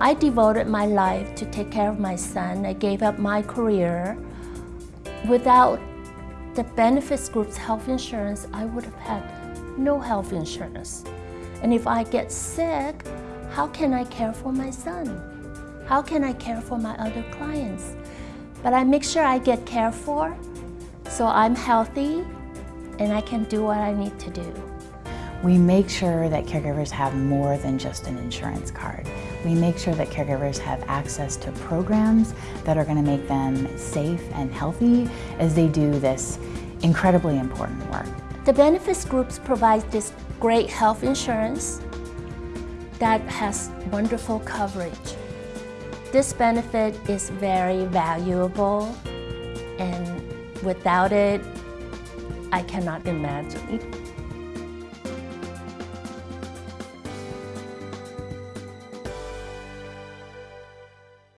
I devoted my life to take care of my son. I gave up my career. Without the benefits group's health insurance, I would have had no health insurance. And if I get sick, how can I care for my son? How can I care for my other clients? But I make sure I get cared for so I'm healthy and I can do what I need to do. We make sure that caregivers have more than just an insurance card. We make sure that caregivers have access to programs that are going to make them safe and healthy as they do this incredibly important work. The benefits groups provide this great health insurance that has wonderful coverage. This benefit is very valuable and without it, I cannot imagine.